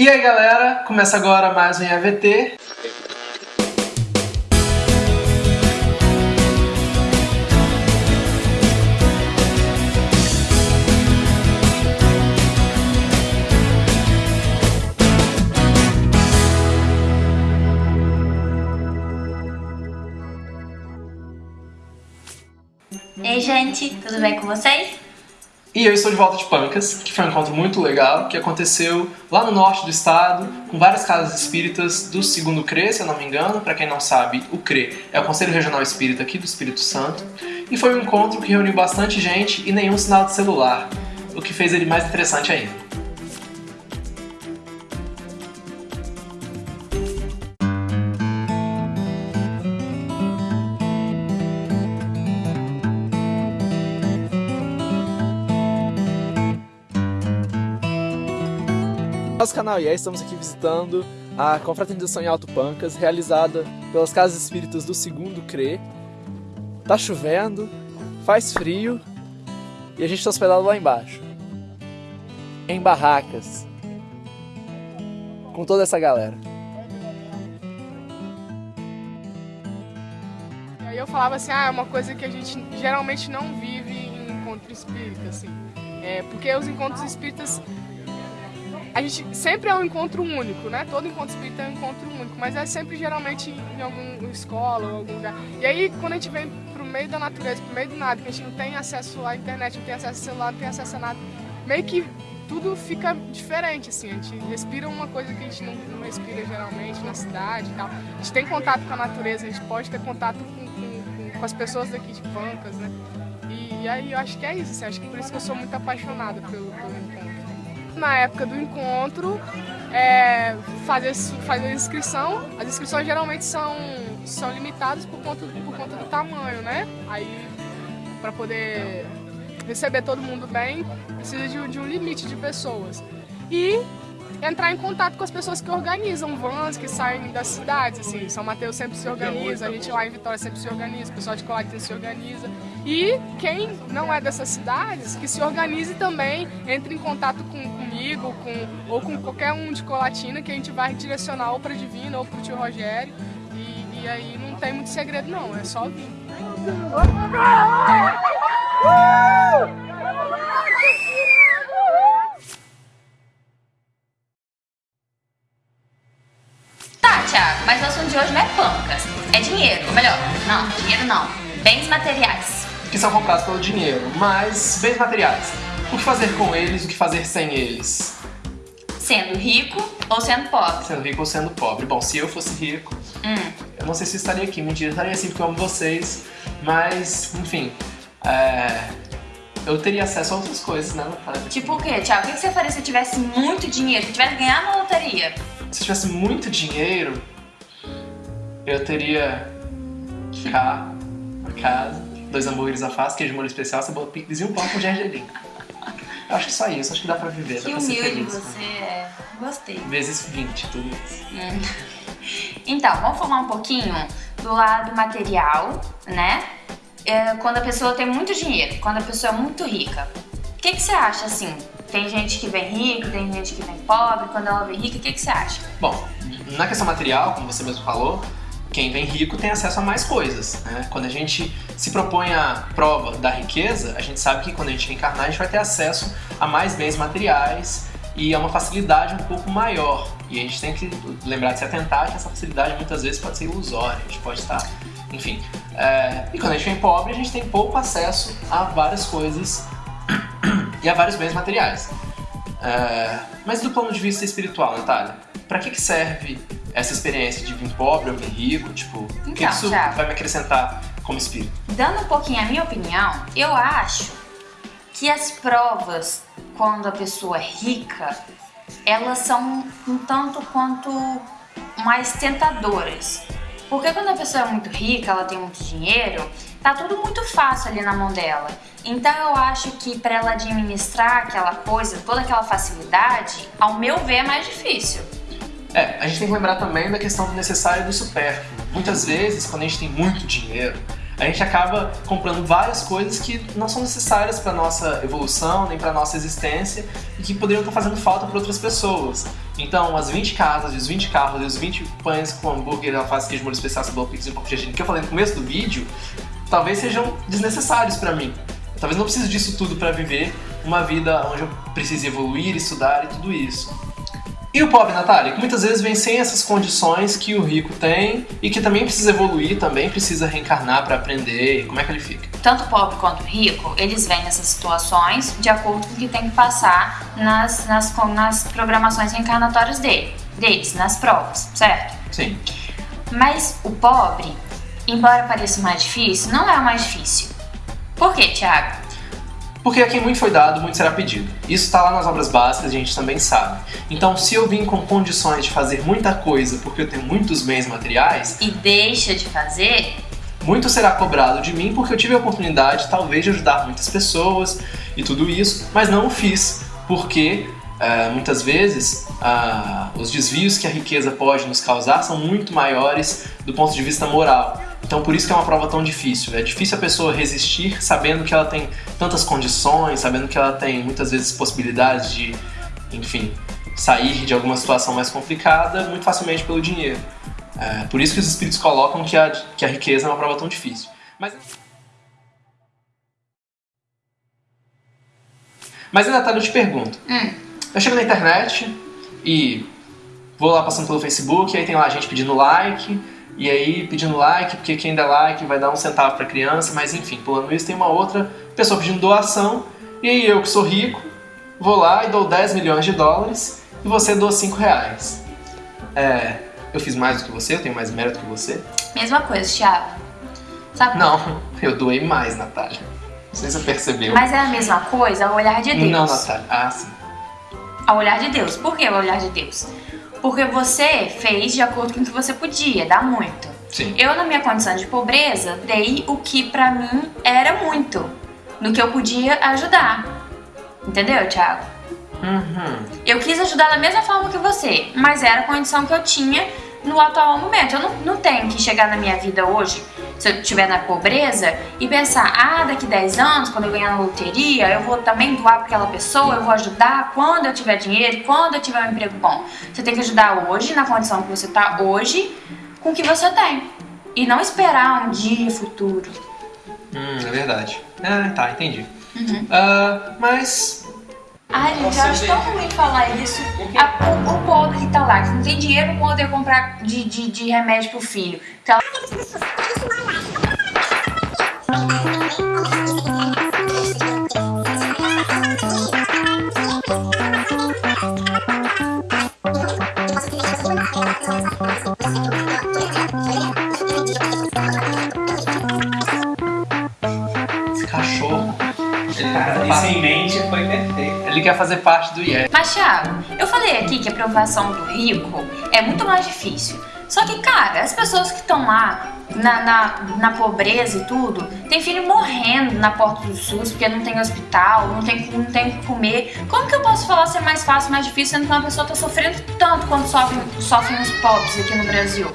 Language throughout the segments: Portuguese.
E aí galera, começa agora mais um EAVT. Ei gente, tudo bem com vocês? E eu estou de volta de Pancas, que foi um encontro muito legal, que aconteceu lá no norte do estado, com várias casas espíritas do segundo CRE, se eu não me engano. Para quem não sabe, o CRE é o Conselho Regional Espírita aqui do Espírito Santo. E foi um encontro que reuniu bastante gente e nenhum sinal de celular, o que fez ele mais interessante ainda. Nosso canal IE, estamos aqui visitando a confraternização em Alto Pancas, realizada pelas Casas Espíritas do segundo CRE. Tá chovendo, faz frio e a gente está hospedado lá embaixo, em barracas, com toda essa galera. Aí eu falava assim, ah, é uma coisa que a gente geralmente não vive em encontro espírita, assim. É, porque os encontros espíritas a gente sempre é um encontro único, né? Todo encontro espírita é um encontro único, mas é sempre geralmente em alguma escola ou algum lugar. E aí, quando a gente vem pro meio da natureza, pro meio do nada, que a gente não tem acesso à internet, não tem acesso ao celular, não tem acesso a nada, meio que tudo fica diferente, assim. A gente respira uma coisa que a gente não, não respira geralmente na cidade e tal. A gente tem contato com a natureza, a gente pode ter contato com, com, com as pessoas daqui de Pancas, né? E, e, aí eu acho que é isso, assim. Acho que por isso que eu sou muito apaixonada pelo, pelo encontro na época do encontro, é, fazer, fazer inscrição. As inscrições geralmente são, são limitadas por conta, por conta do tamanho, né? Aí, para poder receber todo mundo bem, precisa de, de um limite de pessoas. E entrar em contato com as pessoas que organizam vans que saem das cidades, assim, São Mateus sempre se organiza, a gente lá em Vitória sempre se organiza, o pessoal de Colatina se organiza. E quem não é dessas cidades, que se organize também, entre em contato com, comigo com, ou com qualquer um de Colatina, que a gente vai direcionar ou para Divina ou para o tio Rogério. E, e aí não tem muito segredo não, é só vir. Thiago, mas o assunto de hoje não é pancas, é dinheiro. Ou melhor, não, dinheiro não. Bens materiais. Que são comprados pelo dinheiro, mas bens materiais. O que fazer com eles, o que fazer sem eles? Sendo rico ou sendo pobre? Sendo rico ou sendo pobre. Bom, se eu fosse rico, hum. eu não sei se estaria aqui. Mentira, eu estaria assim porque eu amo vocês. Mas, enfim, é... eu teria acesso a outras coisas, né? Tipo o quê, Thiago? O que você faria se tivesse muito dinheiro, se tivesse ganhado na loteria? se eu tivesse muito dinheiro, eu teria carro, uma casa, dois hambúrgueres à face, queijo molho especial, cebola picles e um pão com gergelim. Eu acho que só isso, acho que dá pra viver, que dá pra ser feliz. você é. Gostei. Vezes 20, tudo isso. Hum. Então, vamos falar um pouquinho do lado material, né? É, quando a pessoa tem muito dinheiro, quando a pessoa é muito rica. O que, que você acha, assim, tem gente que vem rica, tem gente que vem pobre. Quando ela vem rica, o que, que você acha? Bom, na questão material, como você mesmo falou, quem vem rico tem acesso a mais coisas. Né? Quando a gente se propõe a prova da riqueza, a gente sabe que quando a gente encarnar, a gente vai ter acesso a mais bens materiais e a uma facilidade um pouco maior. E a gente tem que lembrar de se atentar que essa facilidade muitas vezes pode ser ilusória, a gente pode estar, enfim. É... e quando a gente vem pobre, a gente tem pouco acesso a várias coisas e a vários bens materiais. É, mas do ponto de vista espiritual, Natália, para que, que serve essa experiência de vir pobre ou vir rico? Tipo, então, o que isso Thiago, vai me acrescentar como espírito? Dando um pouquinho a minha opinião, eu acho que as provas, quando a pessoa é rica, elas são um tanto quanto mais tentadoras. Porque quando a pessoa é muito rica, ela tem muito dinheiro, tá tudo muito fácil ali na mão dela. Então eu acho que para ela administrar aquela coisa, toda aquela facilidade, ao meu ver é mais difícil. É, a gente tem que lembrar também da questão do necessário e do supérfluo. Muitas vezes, quando a gente tem muito dinheiro, a gente acaba comprando várias coisas que não são necessárias para nossa evolução, nem para nossa existência e que poderiam estar fazendo falta para outras pessoas. Então, as 20 casas, os 20 carros os 20 pães com hambúrguer, alface, queijo, molho especial, cebola, pizza e um pouco de que eu falei no começo do vídeo, talvez sejam desnecessários para mim. Talvez não precise disso tudo para viver uma vida onde eu precise evoluir, estudar e tudo isso. E o pobre, Natália, que muitas vezes vem sem essas condições que o rico tem e que também precisa evoluir, também precisa reencarnar para aprender. Como é que ele fica? Tanto o pobre quanto o rico, eles vêm nessas situações de acordo com o que tem que passar nas, nas, nas programações reencarnatórias dele, deles, nas provas, certo? Sim. Mas o pobre, embora pareça mais difícil, não é o mais difícil. Por quê, Tiago? Porque a quem muito foi dado, muito será pedido. Isso está lá nas obras básicas, a gente também sabe. Então, se eu vim com condições de fazer muita coisa porque eu tenho muitos bens materiais. E deixa de fazer. Muito será cobrado de mim porque eu tive a oportunidade, talvez, de ajudar muitas pessoas e tudo isso, mas não o fiz porque Uh, muitas vezes uh, os desvios que a riqueza pode nos causar são muito maiores do ponto de vista moral. Então por isso que é uma prova tão difícil. É difícil a pessoa resistir sabendo que ela tem tantas condições, sabendo que ela tem muitas vezes possibilidades de, enfim, sair de alguma situação mais complicada muito facilmente pelo dinheiro. É, por isso que os espíritos colocam que a, que a riqueza é uma prova tão difícil. Mas... Mas, Natália, eu te pergunto. Hum. Eu chego na internet e vou lá passando pelo Facebook, aí tem lá gente pedindo like, e aí pedindo like, porque quem der like vai dar um centavo para criança, mas enfim, pulando isso, tem uma outra pessoa pedindo doação, e aí eu que sou rico, vou lá e dou 10 milhões de dólares, e você doa 5 reais. É, eu fiz mais do que você, eu tenho mais mérito que você? Mesma coisa, Thiago. Sabe? Não, eu doei mais, Natália. Não sei se você percebeu. Mas é a mesma coisa ao olhar de Deus. Não, Natália. Ah, sim. Ao olhar de Deus. Por que ao olhar de Deus? Porque você fez de acordo com o que você podia, dá muito. Sim. Eu, na minha condição de pobreza, dei o que pra mim era muito, no que eu podia ajudar. Entendeu, Thiago? Uhum. Eu quis ajudar da mesma forma que você, mas era a condição que eu tinha no atual momento. Eu não, não tenho que chegar na minha vida hoje, se eu estiver na pobreza, e pensar, ah, daqui 10 anos, quando eu ganhar na loteria, eu vou também doar para aquela pessoa, eu vou ajudar quando eu tiver dinheiro, quando eu tiver um emprego bom. Você tem que ajudar hoje, na condição que você está hoje, com o que você tem. E não esperar um dia futuro. Hum, é verdade. Ah, tá, entendi. Uhum. Uh, mas Ai, gente, eu acho tão ruim falar isso. A, o, o pobre que tá lá, que não tem dinheiro pra poder comprar de, de, de remédio pro filho. Então, esse cachorro, ele tá Isso Ele quer fazer parte do IES. Mas, Thiago, eu falei aqui que a aprovação do rico é muito mais difícil. Só que, cara, as pessoas que estão lá na, na, na, pobreza e tudo, tem filho morrendo na porta do SUS porque não tem hospital, não tem, não tem o que comer. Como que eu posso falar se é mais fácil, mais difícil, sendo que uma pessoa está sofrendo tanto quando sofrem, sofrem os pobres aqui no Brasil?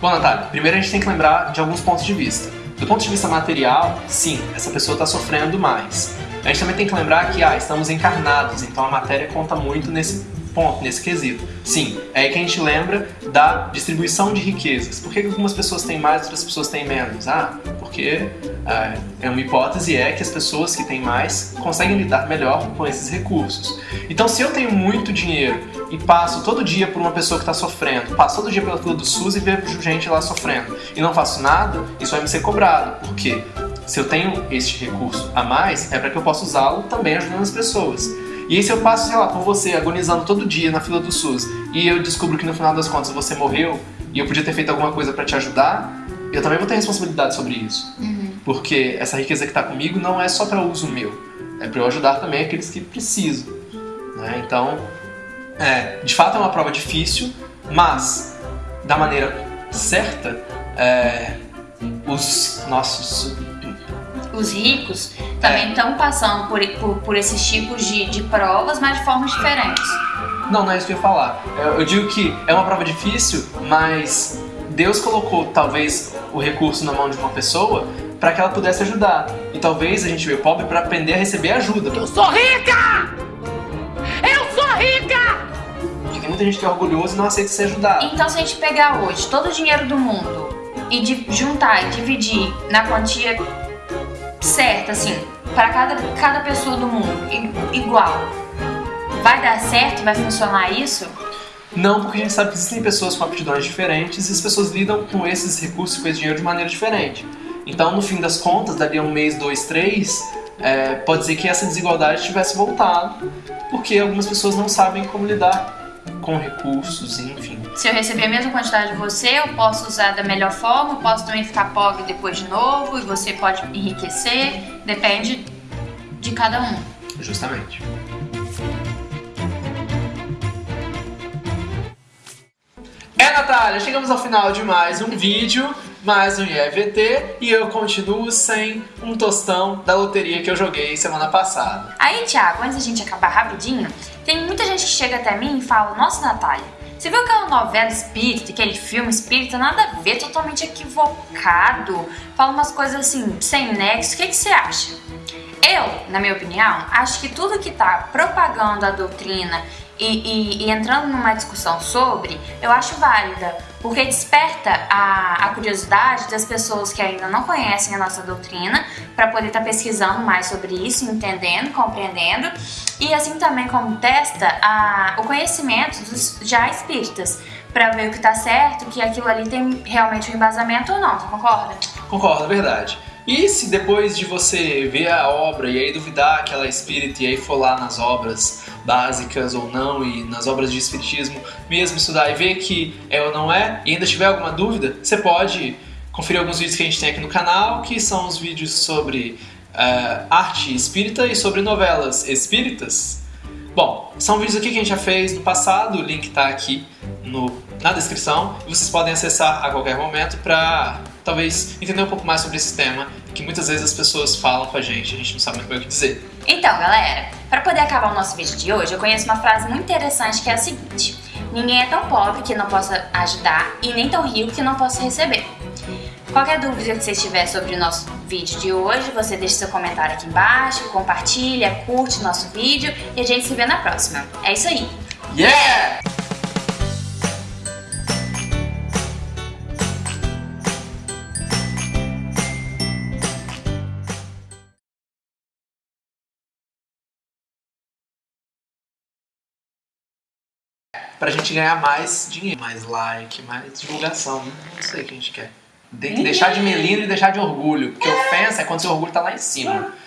Bom, Natália, primeiro a gente tem que lembrar de alguns pontos de vista. Do ponto de vista material, sim, essa pessoa está sofrendo mais. A gente também tem que lembrar que ah, estamos encarnados, então a matéria conta muito nesse ponto, nesse quesito. Sim, é aí que a gente lembra da distribuição de riquezas. Por que algumas pessoas têm mais e outras pessoas têm menos? Ah, porque ah, é uma hipótese é que as pessoas que têm mais conseguem lidar melhor com esses recursos. Então, se eu tenho muito dinheiro e passo todo dia por uma pessoa que está sofrendo, passo todo dia pela fila do SUS e vejo gente lá sofrendo e não faço nada, isso vai me ser cobrado. Por quê? Se eu tenho este recurso a mais, é para que eu possa usá-lo também ajudando as pessoas. E aí se eu passo, sei lá, com você agonizando todo dia na fila do SUS e eu descubro que no final das contas você morreu e eu podia ter feito alguma coisa para te ajudar, eu também vou ter responsabilidade sobre isso. Uhum. Porque essa riqueza que está comigo não é só para uso meu, é para eu ajudar também aqueles que precisam. Né? Então, é, de fato é uma prova difícil, mas da maneira certa, é, os nossos os ricos também estão passando por, por, por, esses tipos de, de provas, mas de formas diferentes. Não, não é isso que eu ia falar. Eu, digo que é uma prova difícil, mas Deus colocou talvez o recurso na mão de uma pessoa para que ela pudesse ajudar. E talvez a gente veio pobre para aprender a receber ajuda. Eu sou rica! Eu sou rica! Porque tem muita gente que é orgulhoso e não aceita ser ajudado. Então, se a gente pegar hoje todo o dinheiro do mundo e de- juntar e dividir na quantia certa, assim, para cada, cada pessoa do mundo, igual, vai dar certo? Vai funcionar isso? Não, porque a gente sabe que existem pessoas com aptidões diferentes e as pessoas lidam com esses recursos, com esse dinheiro de maneira diferente. Então, no fim das contas, dali a um mês, dois, três, é, pode dizer que essa desigualdade tivesse voltado, porque algumas pessoas não sabem como lidar com recursos, enfim. Se eu receber a mesma quantidade de você, eu posso usar da melhor forma, posso também ficar pobre depois de novo, e você pode enriquecer, depende de cada um. Justamente. É, Natália, chegamos ao final de mais um vídeo, mais um IEVT, e eu continuo sem um tostão da loteria que eu joguei semana passada. Aí, Thiago, antes da gente acabar rapidinho, tem muita gente que chega até mim e fala: Nossa, Natália, você viu aquela novela espírita, aquele filme espírita? Nada a ver, totalmente equivocado. Fala umas coisas assim, sem nexo. O que, que você acha? Eu, na minha opinião, acho que tudo que tá propagando a doutrina e, e- e entrando numa discussão sobre, eu acho válida, porque desperta a, a curiosidade das pessoas que ainda não conhecem a nossa doutrina para poder estar pesquisando mais sobre isso, entendendo, compreendendo, e assim também como testa a- o conhecimento dos já espíritas, para ver o que tá certo, que aquilo ali tem realmente um embasamento ou não, concorda? Concordo, é verdade. E se depois de você ver a obra e aí duvidar que ela é espírita e aí for lá nas obras básicas ou não e nas obras de espiritismo mesmo estudar e ver que é ou não é e ainda tiver alguma dúvida, você pode conferir alguns vídeos que a gente tem aqui no canal, que são os vídeos sobre eh, arte espírita e sobre novelas espíritas. Bom, são vídeos aqui que a gente já fez no passado, o link tá aqui no, na descrição vocês podem acessar a qualquer momento para talvez entender um pouco mais sobre esse tema que muitas vezes as pessoas falam com a gente, a gente não sabe muito bem o que dizer. Então, galera, para poder acabar o nosso vídeo de hoje, eu conheço uma frase muito interessante que é a seguinte: Ninguém é tão pobre que não possa ajudar e nem tão rico que não possa receber. Qualquer dúvida que você tiver sobre o nosso vídeo de hoje, você deixa seu comentário aqui embaixo, compartilha, curte nosso vídeo e a gente se vê na próxima. É isso aí. Yeah! Pra gente ganhar mais dinheiro, mais like, mais divulgação, né? Não sei o que a gente quer. Tem que deixar de melindre e deixar de orgulho. Porque ofensa é quando seu orgulho tá lá em cima.